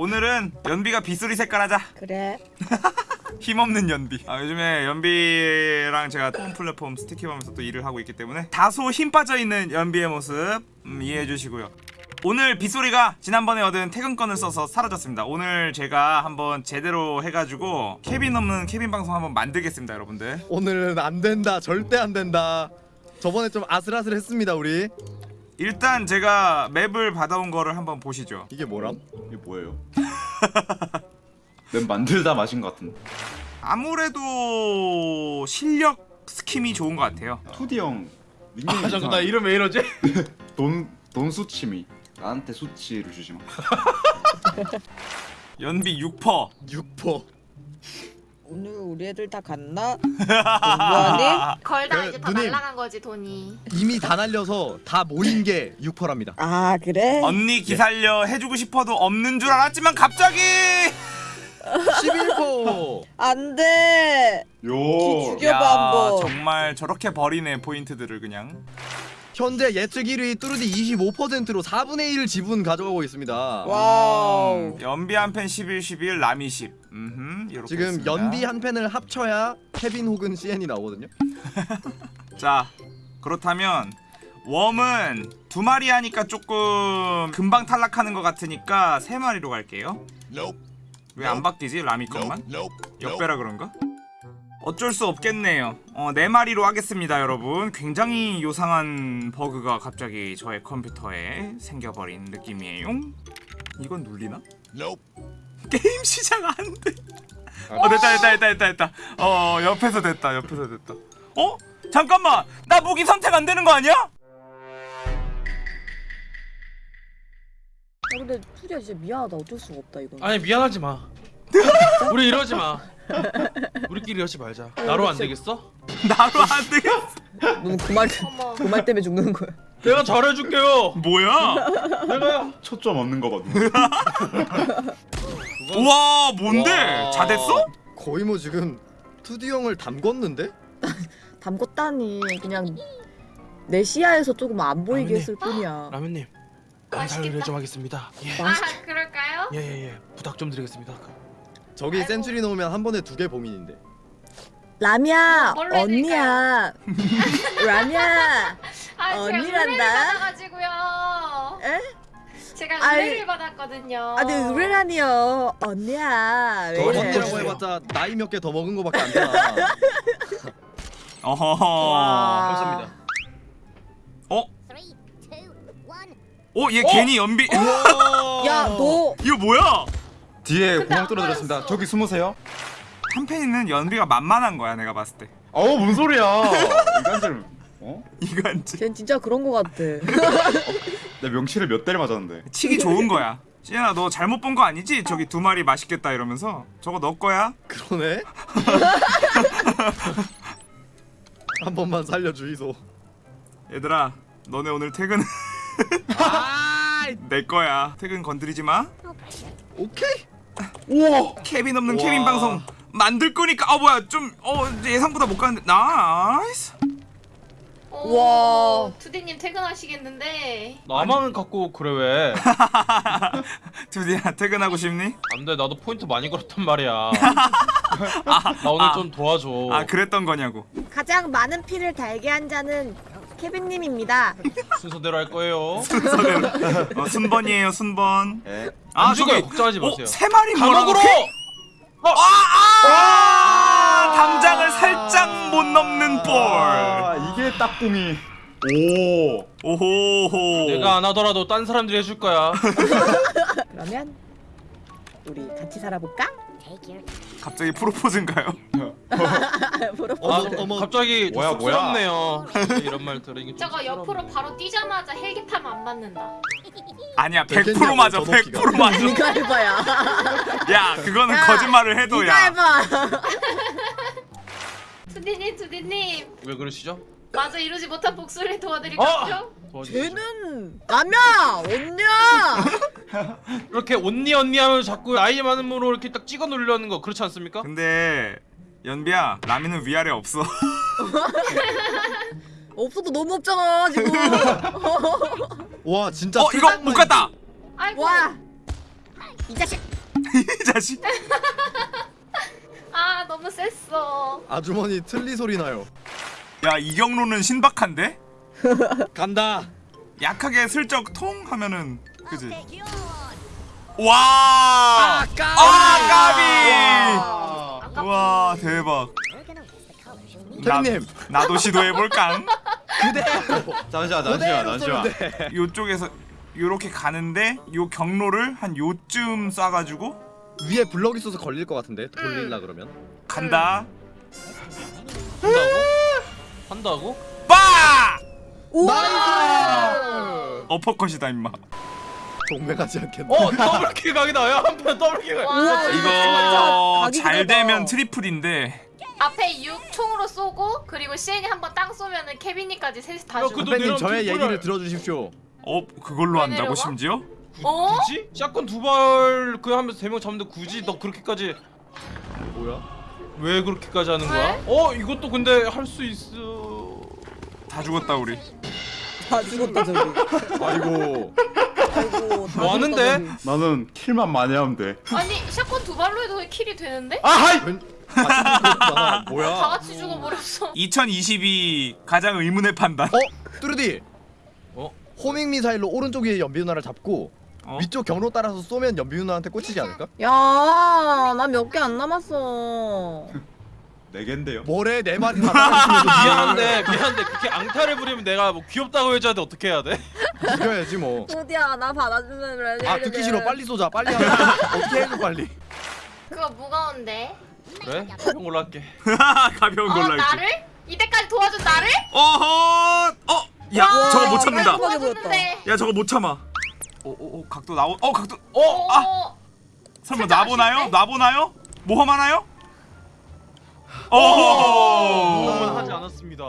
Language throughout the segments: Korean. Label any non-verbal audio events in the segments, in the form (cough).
오늘은 연비가 빗소리 색깔 하자 그래. (laughs) 힘없는 연비 아, 요즘에 연비랑 제가 홈 플랫폼 스티키하면서 또 일을 하고 있기 때문에 다소 힘 빠져있는 연비의 모습 음, 이해해 주시고요 오늘 빗소리가 지난번에 얻은 퇴근권을 써서 사라졌습니다 오늘 제가 한번 제대로 해가지고 케빈 없는 케빈 방송 한번 만들겠습니다 여러분들 오늘은 안 된다. 절대 안 된다. 저번에 좀 아슬아슬했습니다 우리. 일단 제가 맵을 받아온 거를 한번 보시죠 이게 뭐람? 이게 뭐예요? (laughs) 맵 만들다 마신 것 같은데 아무래도 실력 스킴이 좋은 것 같아요 2D형 닉네임 아 잠깐 나 이름 왜 이러지? (laughs) 돈, 돈 수치미 나한테 수치를 주지 마 (laughs) 연비 6퍼 6퍼. 오늘 우리 애들 다 갔나? 공부하니? 걸다 그, 이제 다 누님. 날라간 거지 돈이. 이미 다 날려서 다 모인 게 6퍼랍니다. 아 그래? 언니 기살려 해주고 싶어도 없는 줄 알았지만 갑자기 11퍼. 안돼. 요 죽여. 이겨봐, 한번. 정말 저렇게 버리네 포인트들을 그냥 현재 예측 1위 뚜르디 25%로 4분의 1 지분 가져가고 있습니다. 와우. 음, 연비 한 팬 11, 11 라미 10 음흠 이렇게 지금 했습니다. 연비 한 팬을 합쳐야 케빈 혹은 CN이 나오거든요. (laughs) 자 그렇다면 웜은 두 마리 하니까 조금 금방 탈락하는 것 같으니까 세 마리로 갈게요 왜안 바뀌지 라미 것만? 역배라 그런가? 어쩔 수 없겠네요 어, 네 마리로 하겠습니다 여러분 굉장히 요상한 버그가 갑자기 저의 컴퓨터에 생겨버린 느낌이에요 이건 눌리나? 게임 시작 안돼 어 됐다 됐다 됐다 됐다 됐다 어 옆에서 됐다 옆에서 됐다 어? 잠깐만 나 무기 선택 안 되는 거 아니야? 야, 근데 투리야 진짜 미안하다. 어쩔 수가 없다 이건. 아니 미안하지 마. (laughs) 우리 이러지 마. 우리끼리 이러지 말자. 나로 안 되겠어? (laughs) 나로 안 되겠어 너는 그말. 그말 때문에 죽는 거야. 내가 잘해줄게요. 뭐야? 내가 초점 없는 거거든 (laughs) 우와 뭔데? 와. 자 됐어? 거의 뭐 지금 2D 형을 담궜는데? 담궜다니 그냥 내 시야에서 조금 안 보이게 아버님. 했을 뿐이야. 라면님. 감사를 좀 하겠습니다. 예. 아 그럴까요? 예예예 부탁 좀 드리겠습니다. 저기 아이고. 센츄리 넣으면 한 번에 두 개 범인인데. 라미야 뭘로 언니야. (laughs) 라미야. 아 언니란다. 에? 제가 아이. 의뢰를 받았거든요. 아네 의뢰라니요. 언니야. 왜 더? 언니라고 해봤자 나이 몇 개 더 먹은 거밖에 안 되나. (laughs) 어허허 와. 감사합니다. 어? 어? 얘 괜히 연비 야 너. 이거 뭐야? 뒤에 뚫어드렸습니다 보였어. 저기 숨으세요 한 팬이는 연비가 만만한 거야 내가 봤을 때 어우 뭔 소리야 이간질 어? 이간지 쟨 진짜 그런 거 같아. 내 명치를 몇 대를 맞았는데 치기 좋은 거야 시연아 너 잘못 본 거 아니지? 저기 두 마리 맛있겠다 이러면서 저거 너 거야? 그러네. (laughs) 한 번만 살려주이소. 얘들아 너네 오늘 퇴근 아, (laughs) 내 거야 퇴근 건드리지 마 오케이. 우와 케빈 없는 와. 케빈 방송 만들 거니까 어 뭐야 좀 어 예상보다 못 가는데 nice 와. 투디님 퇴근하시겠는데. 나만 갖고 그래 왜? (laughs) 드디어 퇴근하고 싶니? 안돼 나도 포인트 많이 걸었단 말이야. (laughs) 나 오늘 아. 좀 도와줘. 아 그랬던 거냐고 가장 많은 피를 달게 한 자는 케빈님입니다. 순서대로 할 거예요. 순서대로 어, 순번이에요 순번 예. 안 죽어요, 걱정하지 어, 마세요. 세 마리 감옥으로. 몰아넣기? 아, 아, 담장을 살짝 못 넘는 볼 아 이게 딱꿍이 오 오호호 내가 안 하더라도 딴 사람들이 해줄 거야. (laughs) 그러면 우리 같이 살아볼까? 갑자기 프로포즈인가요? (laughs) 프로포즈. 아, 어머, 어머. 갑자기 뭐야. 쑥스럽네요. 이런 말 들으니 좀 저거 쑥스럽네. 옆으로 바로 뛰자마자 헬기 타면 안 맞는다. 아니야 되겠냐고, 100% 맞아 저 높이가. 100% 맞아 이거 해봐야. (laughs) 야 그거는 야, 거짓말을 이거 해도야 해봐. (laughs) 투디님 투디님 왜 그러시죠? 마저 이루지 못한 복수를 어! 도와드릴까요? 도와주시죠. 쟤는 라면 언니야. 이렇게 언니 언니 하면 자꾸 아이 많음으로 이렇게 딱 찍어 누르려는 거 그렇지 않습니까? 근데 연비야 라미는 위아래 없어 (laughs) 없어도 너무 없잖아 지금. (laughs) 와 진짜. 어 이거 못 갔다 아이고. 와. 이 자식. (laughs) 이 자식 아 너무 셌어. 아주머니 틀리 소리 나요. 야 이경로는 신박한데? 간다. 약하게 슬쩍 통 하면은 그지? 와! 까비. 아 까비! 아까 와 대박 케빈님 나, 나도 시도해볼까? (laughs) 그대로. 잠시만 잠시만 잠시만 돼. 요쪽에서 요렇게 가는데 요 경로를 한 요쯤 쏴가지고 위에 블럭 있어서 걸릴 것 같은데 돌릴라 그러면. 간다 한다고? 한다고? 빠! 나이스. 어퍼컷이다 임마 동맹 하지 않겠네. 어 더블킬 각이다. 야 한편 더블킬 각. 와, 이거 잘. 되면 트리플인데 앞에 6 총으로 쏘고 그리고 시엔이 한 번 땅 쏘면은 케빈이까지 셋이 다 야, 죽어. 그도- 선배님 저의 얘기를 들어주십시오. 어 그걸로 왜 한다고 내려와? 심지어? 어? 굳이? 샷건 두발 그 하면서 세 명 잡는데 굳이 너 그렇게까지 뭐야? 왜 그렇게까지 하는 거야? 왜? 어 이것도 근데 할 수 있어. 다 죽었다 우리 다 죽었다 저기. 아이고. 아이고. 다뭐 하는데? 나는 킬만 많이 하면 돼 아니 샷건 두 발로 해도 킬이 되는데? 아하이 웬? 아, 그렇구나. 다 뭐야? 같이 죽어버렸어. 2022 가장 의문의 판단 어? 뚜르디. 어? 호밍 미사일로 오른쪽 위에 연비 누나를 잡고 어? 위쪽 경로 따라서 쏘면 연비 누나한테 꽂히지 않을까? 야, 나 몇 개 안 남았어. (laughs) 네 갠데요 뭐래 다 나가시면서 (laughs) 미안한데 미안한데 그렇게 앙탈을 부리면 내가 뭐 귀엽다고 해줘야 돼 어떻게 해야 돼? 죽여야지 뭐. 소디야, 나 받아주면 그래. 아 듣기 싫어 빨리 쏘자 빨리 하자 어떻게 해줘 빨리 그거 무거운데. 그래? 이런 걸로 할게. (laughs) 가벼운 어 걸로 할게 나를? 이때까지 도와준 나를? 어허 어! 야 와, 저거 못 참는다. 야 저거 못 참아 오오오 각도 나오 어 각도 어? 아! 설마? 아쉬운데? 놔보나요? 모험하나요? 그건 오 하지 않았습니다.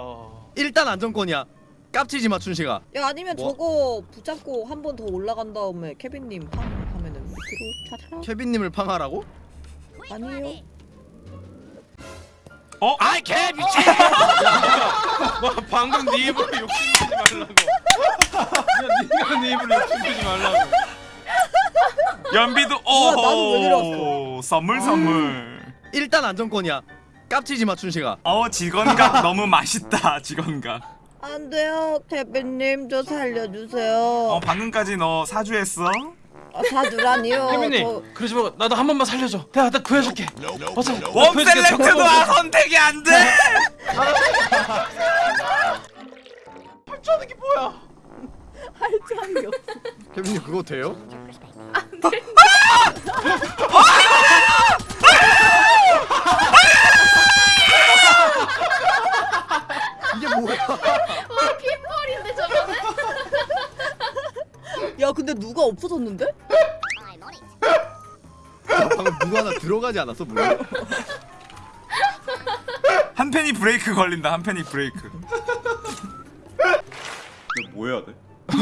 일단 안정권이야 깝치지 마 춘식아 야, 아니면 뭐? 저거 붙잡고 한 번 더 올라간 다음에 케빈님 팡 하면은 밑으로 차차. 케빈님을 팡하라고? 아니에요. 어? 아이 개 미친 (laughs) 뭐 방금 네 입으로 욕심내지 말라고. 그냥 네가 네 입으로 욕심내지 말라고. 연비도 우와, 나도 왜오 내려왔어? 선물 선물 일단 안정권이야 깝치지 마 춘식아 어 직원각 너무 맛있다 직원각 안 돼요, 케빈님 저 살려주세요. 어 방금까지 너 사주했어? 아, 사주라니요. (laughs) 혜민님 저- 그러지 말고 나도 한 번만 살려줘. 내가 나 구해줄게. 어서. 웜 셀렉트도 아, 선택이 안 돼! (laughs) 저는 게 뭐야? 할 점이 없어. 케빈님 그거 돼요? 이게 뭐야 와 핀볼인데 저거는? 야, 근데 누가 없어졌는데? 방금 누구 하나 들어가지 않았어 물론? 한 팬이 브레이크 걸린다 한 팬이 브레이크 이거 뭐 해야 돼?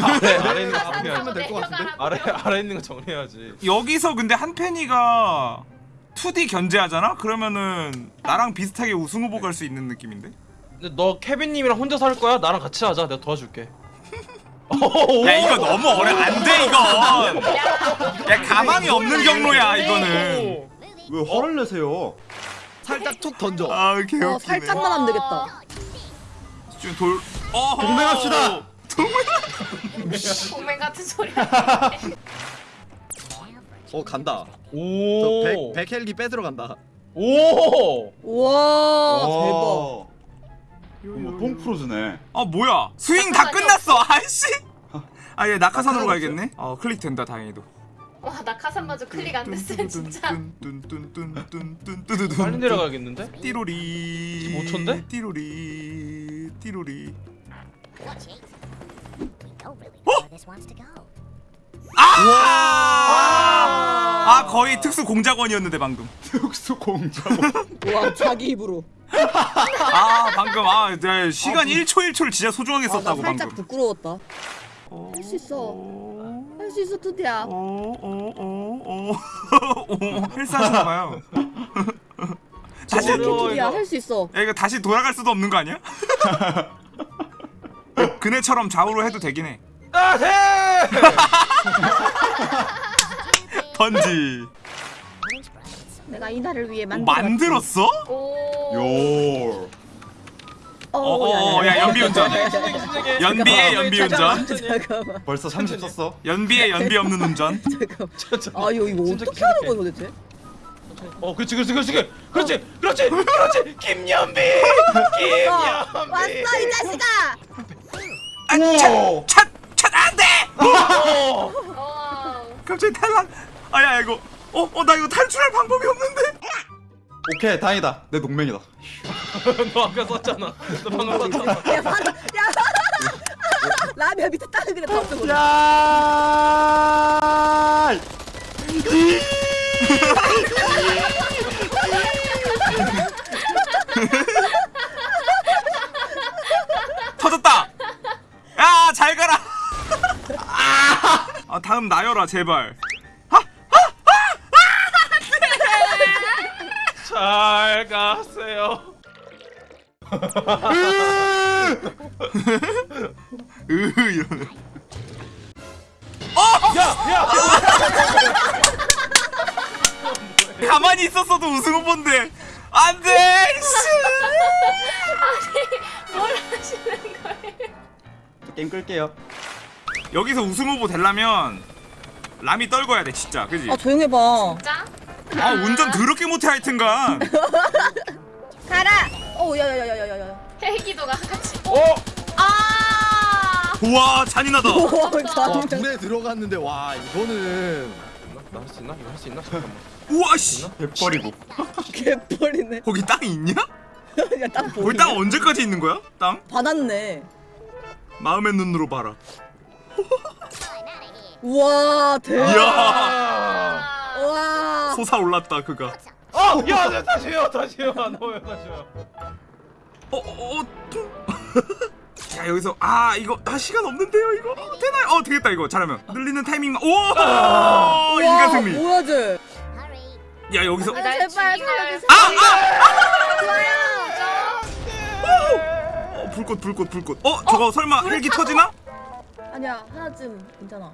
아래 아래 있는 거 하면 정리해야지. 될것 같은데? 내려가라고. 아래 아래 있는 거 정리해야지. 여기서 근데 한 팬이가 2D 견제하잖아? 그러면은 나랑 비슷하게 우승 후보 갈 수 있는 느낌인데? 근데 너 케빈님이랑 혼자서 할 거야? 나랑 같이 하자. 내가 도와줄게. 야 이거 너무 어려 안돼 이건 야 가망이 없는 경로야 이거는 왜 화를 내세요? 살짝 툭 던져 아 개웃기네 어, 살짝만 하면 되겠다. 지금 돌 어허 동맹합시다. 동맹 같은 소리. 어 간다 오. 저 백, 백헬기 뺏으러 간다 오. 우와, 대박. 어머 뽕프로즈네. 아 뭐야? 스윙 다 아, 끝났어. 아이씨. 아, 예, 아얘 낙하산으로 가야겠네. 아, 어 클릭된다 다행히도. 와 낙하산 마저 클릭 안 됐어 진짜. 빨리 내려가겠는데? 띠로리. 5초인데? 띠로리. 띠로리. 어? 아! 아 거의 특수 공작원이었는데 방금. (laughs) 특수 공작원. (laughs) 와 자기 입으로. 아 방금 아 네, 시간 아, 1초 1초를 진짜 소중하게 아, 나 썼다고 살짝 방금 부끄러웠다. 할 수 있어. 할 수 있어, 투디야. 오오오오 헬스하시나봐요 다시 어려워, 투디야. 할 수 있어. 야 이거 다시 돌아갈 수도 없는 거 아니야? (laughs) 그네처럼 좌우로 해도 되긴 해아 돼. 던지 내가 이날을 위해 어. 만들었어? 오. 요. 어, 야, 연비 운전. 연비의 연비 운전. 잠깐만. 벌써 30 썼어. 연비의 연비 없는 운전. (laughs) 잠깐만. 아 이거 어떻게 하는. 거야 도대체? 어 그렇지 그렇지 그렇지 그렇지 그렇지 그렇지 김연비 김연비 왔어 이 자식아. 아, 찻찻 안돼. 어. 어. (laughs) 갑자기 탈락. 아야 이거. 어, 어, 나 이거 탈출할 방법이 없는데. 오케이 다행이다. 내 동맹이다. (laughs) 너 아까 썼잖아 너 방금 썼잖아 야 바로 야. 라면 밑에 땅을 그냥 다 쓰고. 야! 터졌다. 야, 잘 가라. 아, 다음 나열아 제발. 잘 가세요 으 이러네. 야야 가만히 있었어도 우승 후보인데 안돼. 뭘 하시는 거예요? 게임 끌게요. 여기서 우승 후보 되려면 람이 떨궈야 돼 진짜, 그지? 아 조용해 봐. 짜? 아 운전 더럽게 못해 하여튼간. (laughs) 가라. 어 야야야야야야. 헬기도가 같이. 어 아. 우와 잔인하다. 와. 물에 들어갔는데 와 이거는 나 할 수 있나 이거 할 수 있나 잠깐만 우와 씨. 대버리고. 개뻘이네. 거기 땅이 있냐? 야땅 거기 땅 언제까지 있는 거야? 땅? 받았네. 마음의 눈으로 봐라. 우와 대박. 아. 와. 솟아올랐다 그가. 어야 네, 다시요 다시요 안 넣어요 다시요 어, 어, 어. 자 (laughs) 여기서 아 이거 아 시간 없는데요 이거 되나요? 어 되겠다 이거 잘하면 늘리는 타이밍 오 인간 승리. 뭐야 쟤. 야 여기서 아, 날 제발? 살려주세요. 어, 불꽃 불꽃 불꽃. 어 저거 설마 헬기 터지나? 아니야 하나쯤 괜찮아.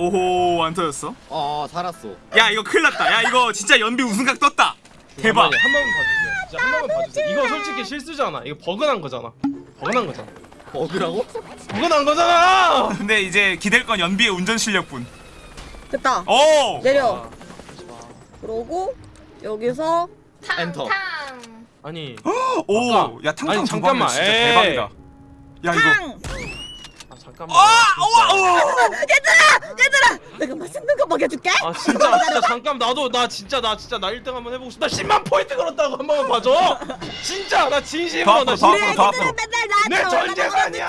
오호 안 터졌어. 아 살았어. 야 이거 큰일 났다. 야 이거 진짜 연비 우승각 떴다. 대박. 한 번만 봐주세요 진짜 한 번만 봐주세요 이거 솔직히 실수잖아 이거 버그난 거잖아 버그난 거잖아 어디라고? 버그난 거잖아 근데 이제 기댈 건 연비의 운전 실력뿐. 됐다. 오. 내려. 그러고 여기서 탕, 엔터. 탕. 아니 오. 아까- 야 탕탕 아니, 두 잠깐만. 진짜 에이. 대박이다. 야 이거. 탕. 아 잠깐만 아, 진짜. 우와, 우와. 내가 맛있는 거 먹여줄게. 아 진짜 진짜 잠깐 나도 나 진짜 나 진짜 나 1등 한번 해보고 싶다 10만 포인트 걸었다고 한 번만 봐줘 진짜 나더 진심으로 나더 진짜 더 앞으로. 내 나한테 전 재산이야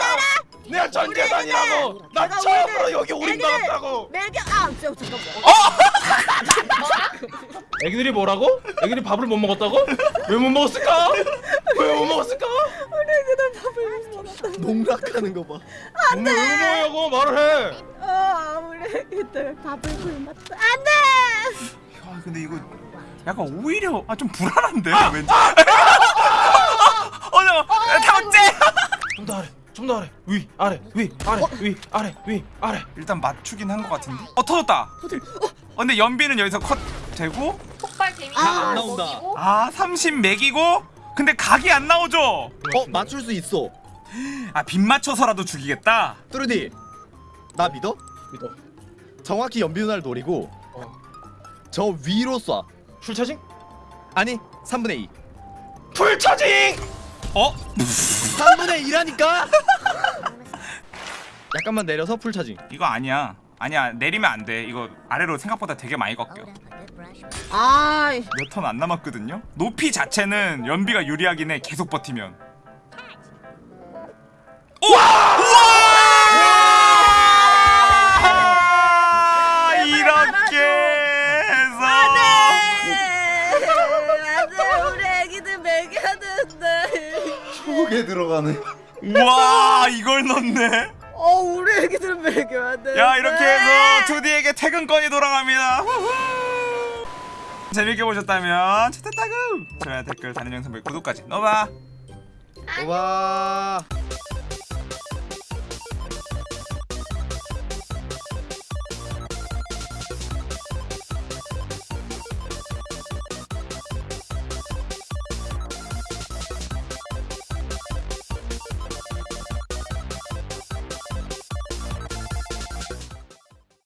내가 전 재산이라고 나 처음으로 여기 당했다고 매겨. 아 진짜 잠깐만. 애기들이 뭐라고? 애기들이 밥을 못 먹었다고? 왜 못 먹었을까? 왜못 먹었을까? 우리 밥을 못 먹었다. 농락하는 거 봐. 오늘 왜못 먹냐고 말을 해아 우리 애기들 밥을 굶었다. 안돼. 야 근데 이거 약간 오히려 아 좀 불안한데 왠지. 어 잠깐 타박제. 좀더 아래 좀더 아래 위 아래 위 아래 위 아래 위 아래 일단 맞추긴 한 것 같은데. 어 터졌다. 어 근데 연비는 여기서 컷 되고 폭발 데미지 아, 안 나온다. 먹이고. 아30 맥이고 근데 각이 안 나오죠. 어 맞출 수 있어. 아빗 맞춰서라도 죽이겠다. 뚜루디 나 믿어? 믿어 정확히 연비 누나를 노리고 어. 저 위로 쏴. Full charging? 아니 3분의 2. Full charging! 어? 3분의 2라니까. (laughs) 약간만 내려서 full charging. 이거 아니야. 아니야 내리면 안 돼. 이거 아래로 생각보다 되게 많이 꺾여. 아이. 몇턴 안 남았거든요. 높이 자체는 연비가 유리하긴 해. 계속 버티면. 우와! 우와! 이렇게 해서 안돼 우리 애기들 먹여야 되는데. 속에 들어가네. 우와 이걸 넣네. 애기들 먹여야 돼. 야 이렇게 해서 2D에게 퇴근권이 돌아갑니다. 재밌게 보셨다면 채택타그 좋아요 댓글 다른 영상 보기 구독까지 넣어봐. 와.